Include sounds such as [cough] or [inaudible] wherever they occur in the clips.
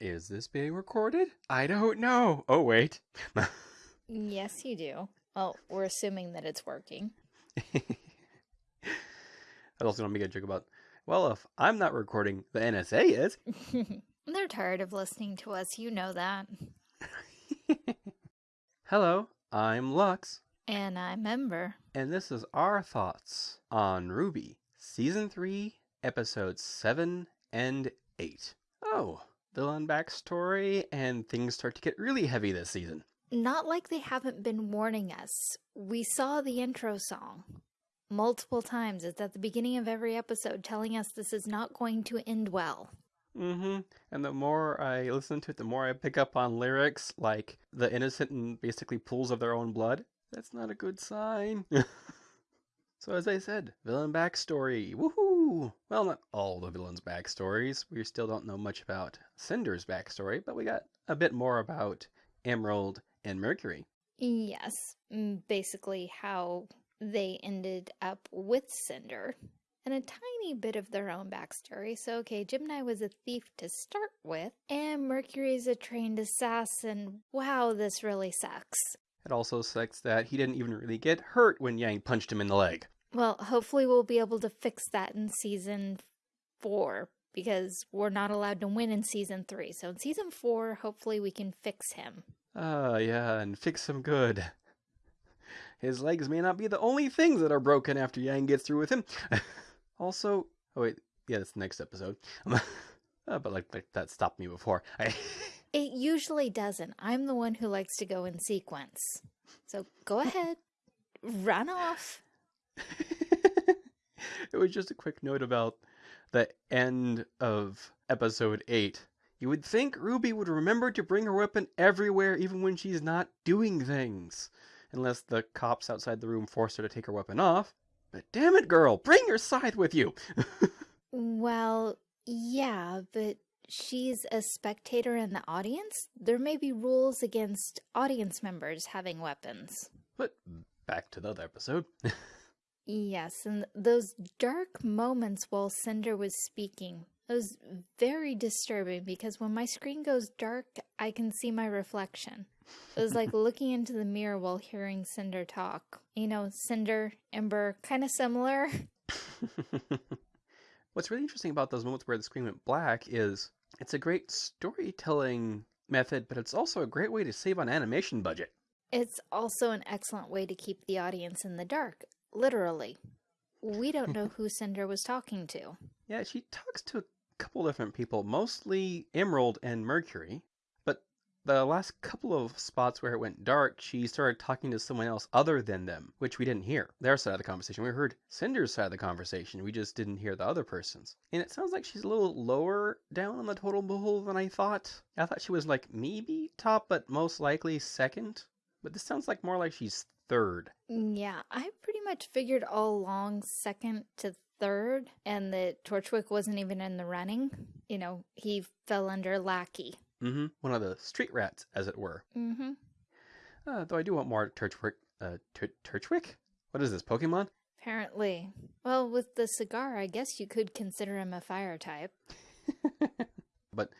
Is this being recorded? I don't know. Oh, wait. Yes, you do. Well, we're assuming that it's working. [laughs] I also want to make a joke about, well, if I'm not recording, the NSA is. [laughs] They're tired of listening to us, you know that. [laughs] Hello, I'm Lux, And I'm Ember. and this is our thoughts on RWBY, Season 3, Episodes 7 and 8. Oh, villain backstory, and things start to get really heavy this season. Not like they haven't been warning us. We saw the intro song multiple times. It's at the beginning of every episode telling us this is not going to end well. Mm-hmm. And the more I listen to it, the more I pick up on lyrics like the innocent and basically pools of their own blood. That's not a good sign. [laughs] so as I said, villain backstory. Woohoo! Well, not all the villains' backstories. We still don't know much about Cinder's backstory, but we got a bit more about Emerald and Mercury. Yes, mm, basically how they ended up with Cinder. And a tiny bit of their own backstory. So, okay, Gemini was a thief to start with, and Mercury's a trained assassin. Wow, this really sucks. It also sucks that he didn't even really get hurt when Yang punched him in the leg. Well, hopefully, we'll be able to fix that in season four because we're not allowed to win in season three. So, in season four, hopefully, we can fix him. Ah, yeah, and fix him good. His legs may not be the only things that are broken after Yang gets through with him. [laughs] also, oh wait, yeah, that's the next episode. uh, [laughs] but like, like that stopped me before. I [laughs] It usually doesn't. I'm the one who likes to go in sequence. So, go ahead, run off. [laughs] it was just a quick note about the end of episode 8. You would think Ruby would remember to bring her weapon everywhere, even when she's not doing things. Unless the cops outside the room force her to take her weapon off. But damn it, girl, bring your scythe with you! [laughs] Well, yeah, but she's a spectator in the audience. There may be rules against audience members having weapons. but back to the other episode. [laughs] Yes, and those dark moments while Cinder was speaking, it was very disturbing because when my screen goes dark, I can see my reflection. It was like [laughs] looking into the mirror while hearing Cinder talk. You know, Cinder, Ember, kind of similar. [laughs] What's really interesting about those moments where the screen went black is it's a great storytelling method, but it's also a great way to save on animation budget. It's also an excellent way to keep the audience in the dark, literally. We don't know [laughs] who Cinder was talking to. Yeah, she talks to a couple different people, mostly Emerald and Mercury. But the last couple of spots where it went dark, she started talking to someone else other than them, which we didn't hear. Their side of the conversation. We heard Cinder's side of the conversation. We just didn't hear the other person's. And it sounds like she's a little lower down on the total pool than I thought. I thought she was like maybe top, but most likely second. But this sounds like more like she's third. Yeah, I pretty much figured all along second to third, and that Torchwick wasn't even in the running. You know, he fell under Lackey. Mm-hmm. One of the street rats, as it were. Mm-hmm. Uh, though I do want more Turchwick. Uh, Turchwick? What is this, Pokemon? Apparently. Well, with the cigar, I guess you could consider him a fire type. [laughs] but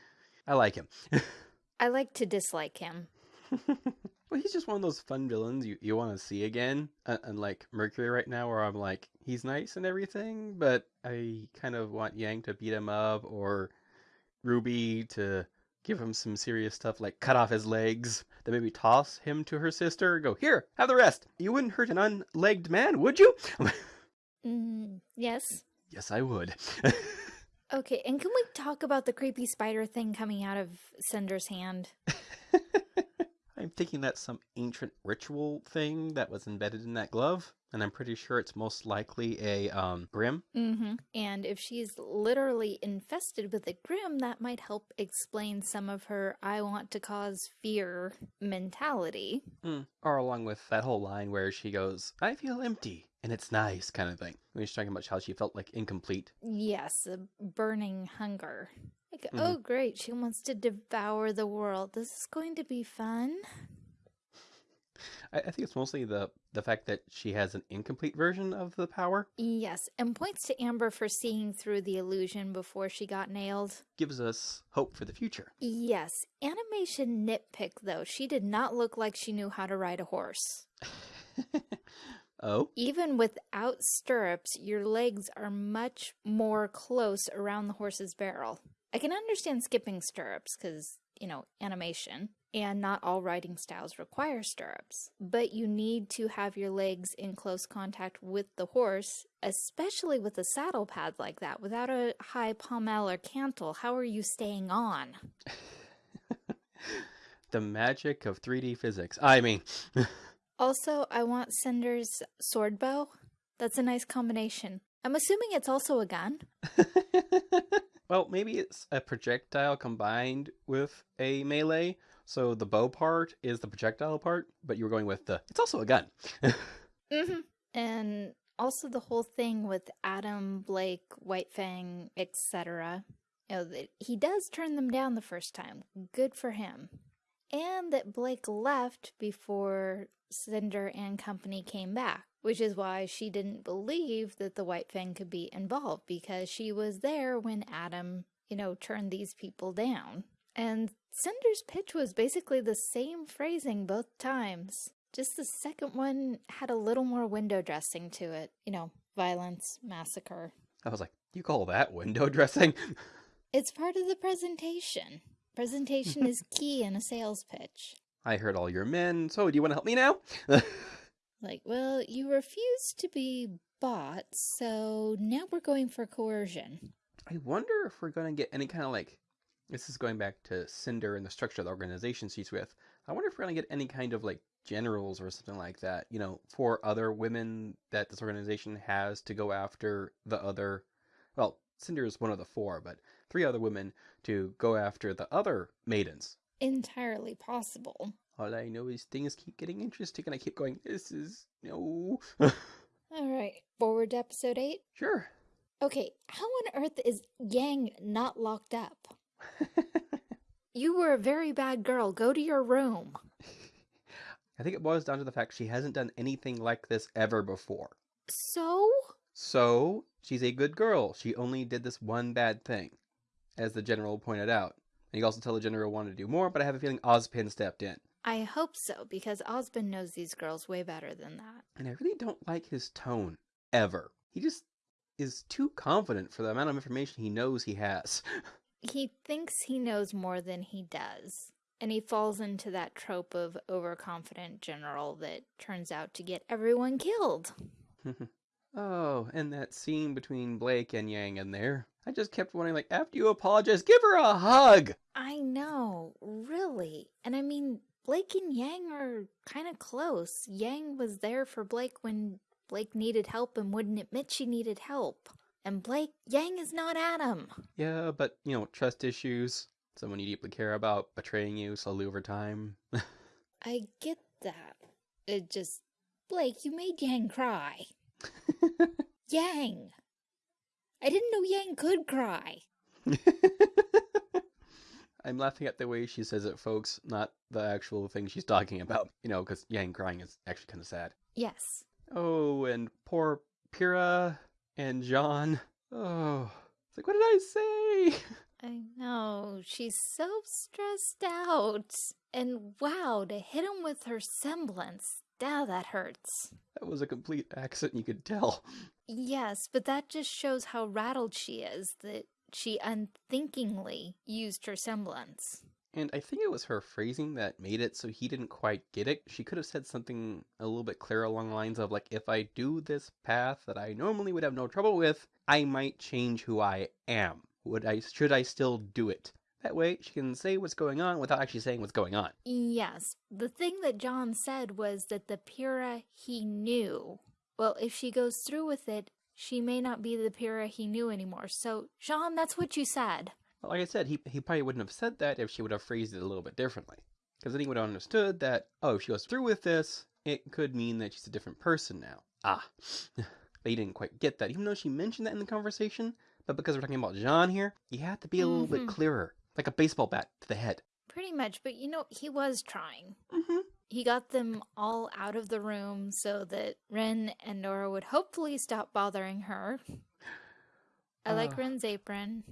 I like him. [laughs] I like to dislike him. [laughs] well, he's just one of those fun villains you, you want to see again. Uh, unlike Mercury right now, where I'm like, he's nice and everything, but I kind of want Yang to beat him up or Ruby to give him some serious stuff like cut off his legs, then maybe toss him to her sister, go, here, have the rest. You wouldn't hurt an unlegged man, would you? Mm, yes. yes, I would. [laughs] Okay, and can we talk about the creepy spider thing coming out of Cinder's hand? I'm thinking that's some ancient ritual thing that was embedded in that glove, and I'm pretty sure it's most likely a um, Grimm. Mm-hmm. And if she's literally infested with a Grimm, that might help explain some of her I want to cause fear mentality. Mm. Or along with that whole line where she goes, I feel empty, and it's nice, kind of thing. When she's talking about how she felt like incomplete. Yes, a burning hunger. Like, Mhm. oh great, she wants to devour the world. This is going to be fun. I, I think it's mostly the the fact that she has an incomplete version of the power Yes, and points to Amber for seeing through the illusion before she got nailed. gives us hope for the future. Yes, animation nitpick though. She did not look like she knew how to ride a horse. [laughs] oh, Even without stirrups, your legs are much more close around the horse's barrel. I can understand skipping stirrups because, you know, animation, and not all riding styles require stirrups. But you need to have your legs in close contact with the horse, especially with a saddle pad like that. Without a high pommel or cantle, how are you staying on? [laughs] the magic of 3D physics. I mean, [laughs] Also, I want Cinder's sword bow. That's a nice combination. I'm assuming it's also a gun. [laughs] well, maybe it's a projectile combined with a melee. So the bow part is the projectile part, but you were going with the. It's also a gun. Mm-hmm. And also the whole thing with Adam, Blake, White Fang, etc. You know, he does turn them down the first time. Good for him. And that Blake left before Cinder and company came back, which is why she didn't believe that the White Fang could be involved because she was there when Adam, you know, turned these people down. And Cinder's pitch was basically the same phrasing both times. Just the second one had a little more window dressing to it. You know, violence, massacre. I was like, you call that window [laughs] dressing? It's part of the presentation. Presentation is key in a sales pitch. I heard all your men, so do you want to help me now? [laughs] Like, well, you refuse to be bought, so now we're going for coercion. I wonder if we're going to get any kind of like. This is going back to Cinder and the structure of the organization she's with. I wonder if we're going to get any kind of like generals or something like that, you know, for other women that this organization has to go after the other. Well, Cinder is one of the four, but three other women to go after the other maidens. Entirely possible. All I know is things keep getting interesting, and I keep going, this is. No. [laughs] All right, forward to episode 8. sure. Okay, how on earth is Yang not locked up? [laughs] You were a very bad girl. Go to your room. [laughs] I think it boils down to the fact she hasn't done anything like this ever before. So? So, she's a good girl. She only did this one bad thing, as the general pointed out. And you also tell the general wanted to do more, but I have a feeling Ozpin stepped in. I hope so, because Osmond knows these girls way better than that. And I really don't like his tone, ever. He just is too confident for the amount of information he knows he has. [laughs] He thinks he knows more than he does. And he falls into that trope of overconfident general that turns out to get everyone killed. [laughs] oh, and that scene between Blake and Yang in there. I just kept wondering, like, after you apologize, give her a hug! I know, really. And I mean, Blake and Yang are kind of close. Yang was there for Blake when Blake needed help and wouldn't admit she needed help. And Blake, Yang is not Adam. Yeah, but, you know, trust issues, someone you deeply care about, betraying you slowly over time. [laughs] I get that. It just, Blake, you made Yang cry. [laughs] Yang! I didn't know Yang could cry. [laughs] I'm laughing at the way she says it, folks, not the actual thing she's talking about. You know, because Yang crying is actually kind of sad. Yes. Oh, and poor Pyrrha and Jaune. Oh, it's like, what did I say? [laughs] I know. She's so stressed out. And wow, to hit him with her semblance. Now that hurts. That was a complete accent, you could tell. Yes, but that just shows how rattled she is that she unthinkingly used her semblance. And I think it was her phrasing that made it so he didn't quite get it. She could have said something a little bit clearer along the lines of, like, if I do this path that I normally would have no trouble with, I might change who I am. Would I, should I still do it? That way, she can say what's going on without actually saying what's going on. Yes, the thing that Jaune said was that the Pyrrha he knew. Well, if she goes through with it, she may not be the Pyrrha he knew anymore. So, Jaune, that's what you said. Well, like I said, he, he probably wouldn't have said that if she would have phrased it a little bit differently. Because then he would have understood that, oh, if she goes through with this, it could mean that she's a different person now. Ah. [laughs] but he didn't quite get that, even though she mentioned that in the conversation. But because we're talking about Jaune here, you have to be a little bit Mhm. clearer. Like a baseball bat to the head. Pretty much, but you know, he was trying. Mm-hmm. he got them all out of the room so that Ren and Nora would hopefully stop bothering her. I [sighs] like Uh, Ren's apron.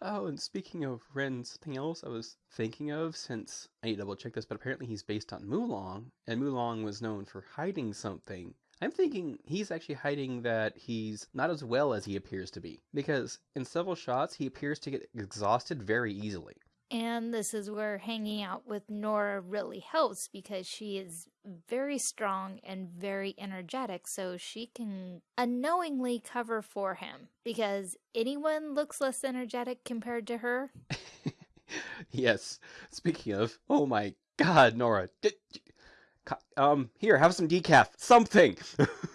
Oh, and speaking of Ren, something else I was thinking of since I need to double check this, but apparently he's based on Mulan, and Mulan was known for hiding something. I'm thinking he's actually hiding that he's not as well as he appears to be, because in several shots he appears to get exhausted very easily. And this is where hanging out with Nora really helps because she is very strong and very energetic, so she can unknowingly cover for him. Because anyone looks less energetic compared to her. [laughs] yes. Speaking of, oh my God, Nora, did, um, here, have some decaf, something.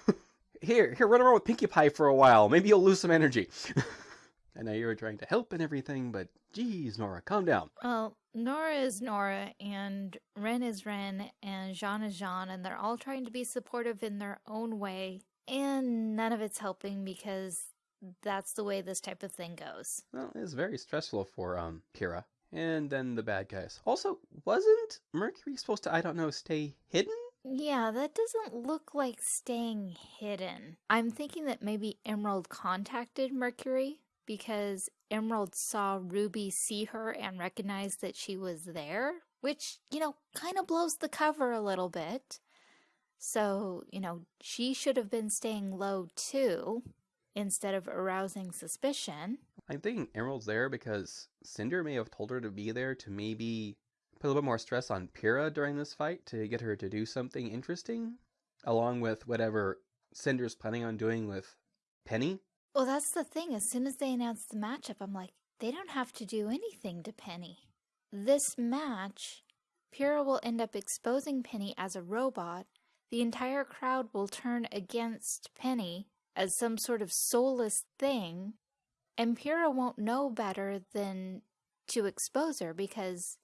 [laughs] here, here, run around with Pinkie Pie for a while. Maybe you'll lose some energy. [laughs] I know you were trying to help and everything, but geez, Nora, calm down. Well, Nora is Nora, and Ren is Ren, and Jaune is Jaune, and they're all trying to be supportive in their own way. And none of it's helping because that's the way this type of thing goes. Well, it's very stressful for um Pyrrha. And then the bad guys. Also, wasn't Mercury supposed to, I don't know, stay hidden? Yeah, that doesn't look like staying hidden. I'm thinking that maybe Emerald contacted Mercury because Emerald saw Ruby see her and recognized that she was there, which, you know, kind of blows the cover a little bit. So, you know, she should have been staying low too instead of arousing suspicion. I'm thinking Emerald's there because Cinder may have told her to be there to maybe put a little bit more stress on Pyrrha during this fight to get her to do something interesting, along with whatever Cinder's planning on doing with Penny. Well, that's the thing. As soon as they announced the matchup, I'm like, they don't have to do anything to Penny. This match, Pyrrha will end up exposing Penny as a robot. The entire crowd will turn against Penny as some sort of soulless thing, and Pyrrha won't know better than to expose her because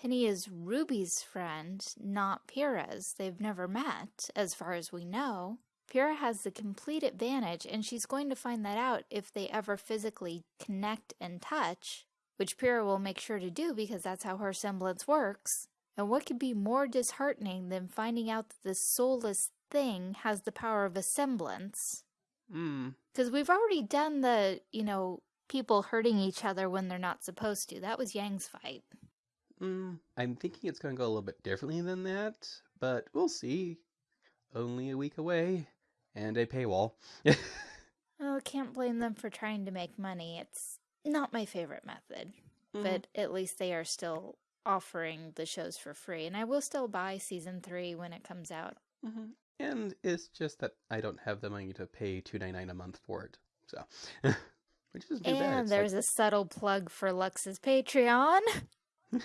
Penny is Ruby's friend, not Pyrrha's. They've never met, as far as we know. Pyrrha has the complete advantage, and she's going to find that out if they ever physically connect and touch, which Pyrrha will make sure to do because that's how her semblance works. And what could be more disheartening than finding out that this soulless thing has the power of a semblance? Hmm. Because we've already done the, you know, people hurting each other when they're not supposed to. That was Yang's fight. Mm, I'm thinking it's going to go a little bit differently than that, but we'll see. Only a week away, and a paywall. [laughs] Oh, can't blame them for trying to make money. It's not my favorite method. Mhm. but at least they are still offering the shows for free. And I will still buy season three when it comes out. Mhm. And it's just that I don't have the money to pay two ninety nine a month for it, so [laughs] which isn't too bad. and there's a subtle plug for Lux's Patreon. [laughs]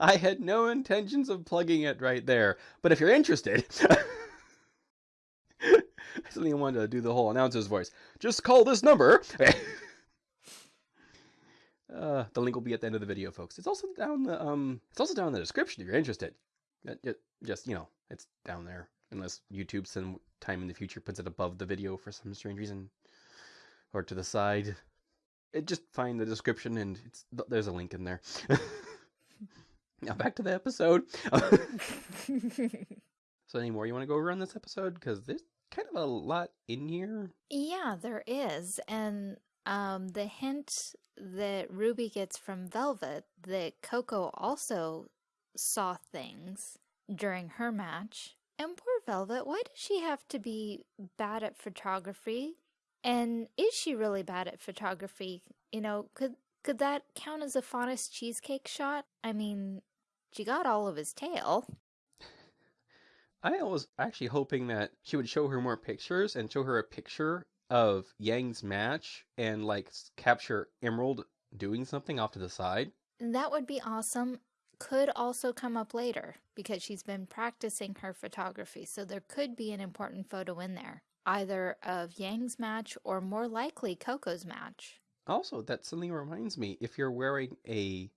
I had no intentions of plugging it right there, but if you're interested, [laughs] I suddenly wanted to do the whole announcer's voice. Just call this number. uh, the link will be at the end of the video, folks. It's also down the um. It's also down in the description if you're interested. Uh, ju- Just you know, it's down there. Unless YouTube some time in the future puts it above the video for some strange reason, or to the side. It just find the description and it's there's a link in there. [laughs] now back to the episode. [laughs] [laughs] so any more you want to go over on this episode? Because there's kind of a lot in here. yeah, there is. And um, the hint that Ruby gets from Velvet that Coco also saw things during her match. And poor Velvet, why does she have to be bad at photography? And is she really bad at photography? You know, could could that count as a Faunus cheesecake shot? I mean, she got all of his tail. [laughs] I was actually hoping that she would show her more pictures and show her a picture of Yang's match and like capture Emerald doing something off to the side. That would be awesome. Could also come up later because she's been practicing her photography, so there could be an important photo in there, either of Yang's match or more likely Coco's match. Also, that suddenly reminds me if you're wearing a.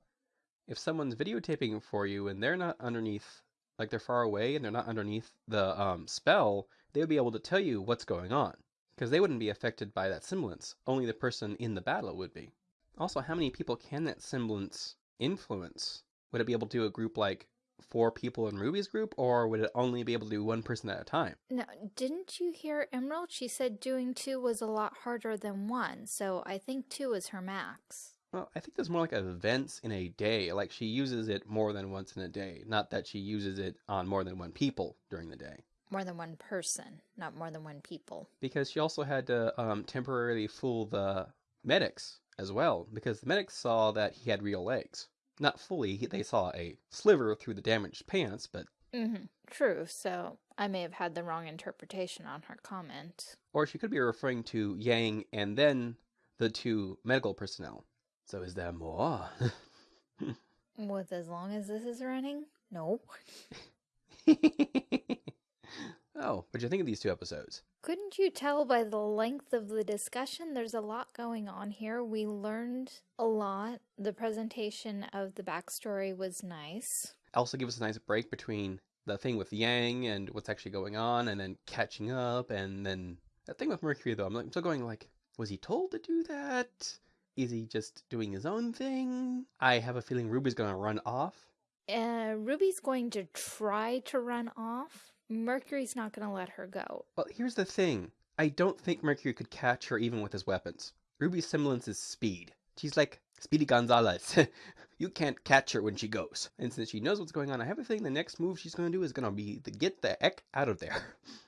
If someone's videotaping for you and they're not underneath, like they're far away and they're not underneath the um, spell, they would be able to tell you what's going on. Because they wouldn't be affected by that semblance. Only the person in the battle would be. Also, how many people can that semblance influence would it be able to do a group like four people in Ruby's group, or would it only be able to do one person at a time? No, didn't you hear Emerald? She said doing two was a lot harder than one, so I think two is her max. Well, I think there's more like events in a day. Like she uses it more than once in a day, not that she uses it on more than one people during the day. More than one person, not more than one people. Because she also had to um, temporarily fool the medics as well, because the medics saw that he had real legs. Not fully, they saw a sliver through the damaged pants, but Mm-hmm. True, so I may have had the wrong interpretation on her comment. or she could be referring to Yang and then the two medical personnel. So is there more? [laughs] With as long as this is running? No. [laughs] oh, what'd you think of these two episodes? Couldn't you tell by the length of the discussion? There's a lot going on here. We learned a lot. The presentation of the backstory was nice. Also, give us a nice break between the thing with Yang and what's actually going on, and then catching up, and then that thing with Mercury. Though I'm, like, I'm still going like, was he told to do that? Is he just doing his own thing? I have a feeling Ruby's gonna run off. Uh, Ruby's going to try to run off. Mercury's not going to let her go. Well, here's the thing. I don't think Mercury could catch her even with his weapons. Ruby's semblance is speed. She's like Speedy Gonzalez. [laughs] you can't catch her when she goes. And since she knows what's going on, I have a feeling the next move she's going to do is going to be to get the heck out of there.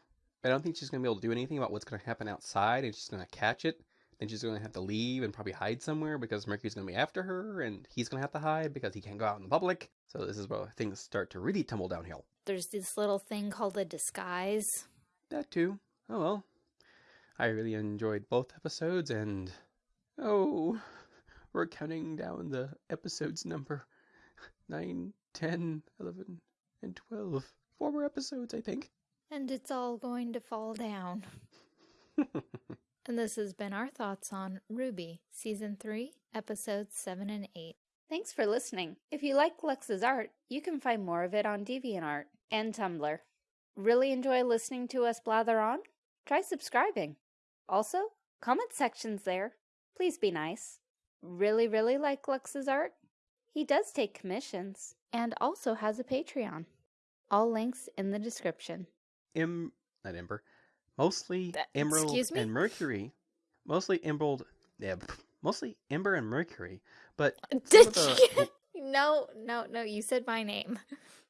[laughs] I don't think she's going to be able to do anything about what's going to happen outside, and she's going to catch it. Then she's going to have to leave and probably hide somewhere because Mercury's going to be after her, and he's going to have to hide because he can't go out in the public. So this is where things start to really tumble downhill. There's this little thing called a disguise. That too. Oh well. I really enjoyed both episodes and oh we're counting down the episodes number 9, 10, 11, and 12. Four more episodes, I think. And it's all going to fall down. [laughs] And this has been our thoughts on RWBY, Season 3, Episodes 7 and 8. Thanks for listening. If you like Lux's art, you can find more of it on DeviantArt and Tumblr. Really enjoy listening to us blather on? Try subscribing. Also, comment sections there. Please be nice. Really, really like Lux's art? He does take commissions and also has a Patreon. All links in the description. Im, not Ember. Mostly That- Emerald and Mercury. Mostly Emerald yeah, mostly Ember and Mercury. But uh, Did the- you? [laughs] No, no, no, you said my name. [laughs]